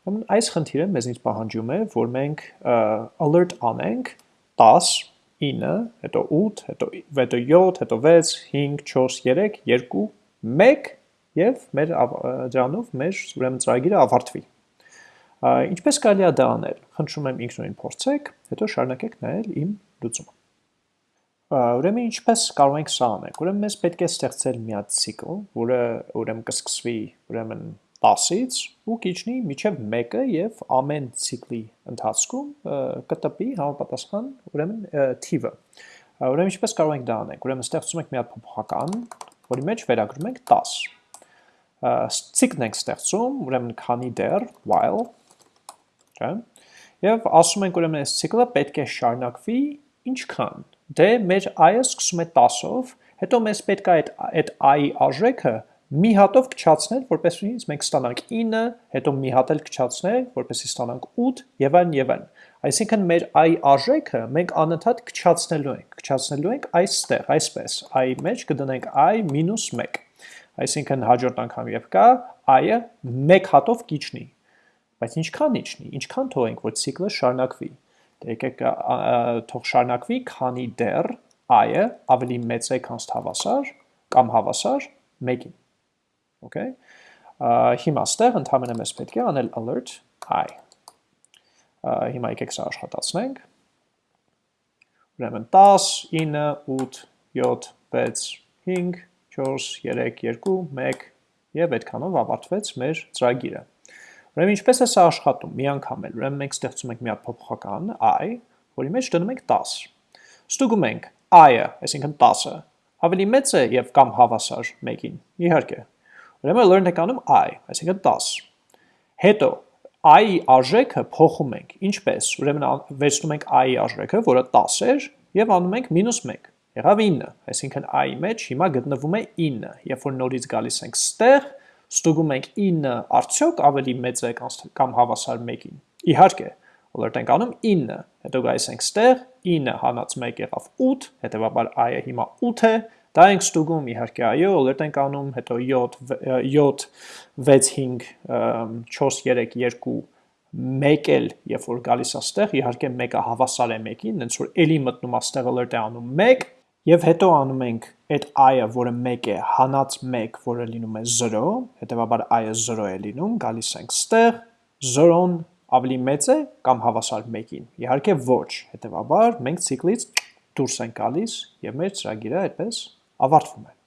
Ուրեմն այս խնդիրը մեզնից պահանջում է, որ մենք alert անենք 10, 9, հետո 8, հետո 7, հետո 6, 5, 4, 3, 2, 1 եւ մեր դրանով մեր ուրեմն ծրագիրը ավարտվի։ Ինչպես կարելի է դա անել։ Խնդրում եմ ինքնուրույն փորձեք, հետո շարունակեք նայել իմ լուծումը։ Ուրեմն ինչպես կարող ենք սա անել։ Ուրեմն մեզ պետք է ստեղծել մի հատ ցիկլ, որը ուրեմն կսկսվի ուրեմն 10-ից ու կիջնի միջև 1-ը եւ ամեն ցիկլի ընթացքում կտպի համապատասխան ուրեմն թիվը։ Ուրեմն ինչպես կարող ենք դա անենք։ Ուրեմն ստեղծում ենք մի հատ փոփոխական, որի մեջ վերագրում ենք 10։ Ցիկլն ենք ստեղծում, ուրեմն քանի դեռ while, չէ՞։ Եվ ասում ենք ուրեմն այս ցիկլը պետք է շարունակվի ինչքան։ Դե մեր i-ը սկսում է 10-ով, հետո մեզ պետք է այդ այդ i-ի արժեքը մի հատով կչացնել, որպեսզի մենք ստանանք 9, հետո մի հատ էլ կչացնել, որպեսզի ստանանք 8 եւ այլն եւ այլն։ Այսինքն մեր i արժեքը մենք անընդհատ կչացնելու ենք, կչացնելու ենք այստեղ, այսպես, i մեջ կդնենք i -1։ Այսինքն հաջորդ անգամ եւ կա i-ը 1 հատով կիջնի։ Բայց ինչքան իջնի, ինչքան թողենք, որ ցիկլը շարունակվի։ Դե եկեք թող շարունակվի, քանի դեռ i-ը ավելի մեծ է, քան հավասար կամ հավասար 1-ին։ Okay։ Հիմա ստեղ ընդհանրապես մեզ պետք է անել alert i։ Հիմա եկեք սա աշխատացնենք։ Ուրեմն 10, 9, 8, 7, 6, 5, 4, 3, 2, 1 եւ այդքանով ավարտվեց մեր ծրագիրը։ Ուրեմն ինչպես է սա աշխատում։ Մի անգամ էլ, ուրեմն մենք ստեղծում ենք մի հատ փոփոխական i, որի մեջ դնում ենք 10։ Ստուգում ենք i-ը, այսինքն 10-ը, ավելի մեծ է եւ կամ հավասար 1-ին։ Իհարկե, Ուրեմն learn-ը կանում i, այսինքն 10։ Հետո i-ի արժեքը փոխում ենք, ինչպես, ուրեմն վերցնում ենք i-ի արժեքը, որը 10 էր, եւ անում ենք -1, եղավ 9, այսինքն i-ի մեջ հիմա գտնվում է 9, երբ որ նորից գալիս ենք ստեղ, ստուգում ենք 9 արդյոք ավելի մեծ է կամ հավասար 1-ին։ Իհարկե, alert ենք անում 9, հետո գալիս ենք ստեղ, 9 հանած 1 եղավ 8, հետեւաբար i-ը հիմա 8 է, Դա ենք ստուգում իհարկե այո, alert ենք անում, հետո 7 7 6 5 4 3 2 մեկ էլ, երբ որ գալիս է ստեղ, իհարկե մեկը հավասար է մեկին, հենց որ էլի մտնում է ստեղ alert է անում 1 եւ հետո անում ենք այդ i-ը, որը 1 է, հանած 1, որը լինում է 0, հետեւաբար i-ը 0 է լինում, գալիս ենք ստեղ, 0-ն ավելի մեծ է կամ հավասար 1-ին։ Իհարկե ոչ, հետեւաբար մենք ցիկլից դուրս ենք գալիս եւ մեր ծրագիրը այդպես ավարտվում է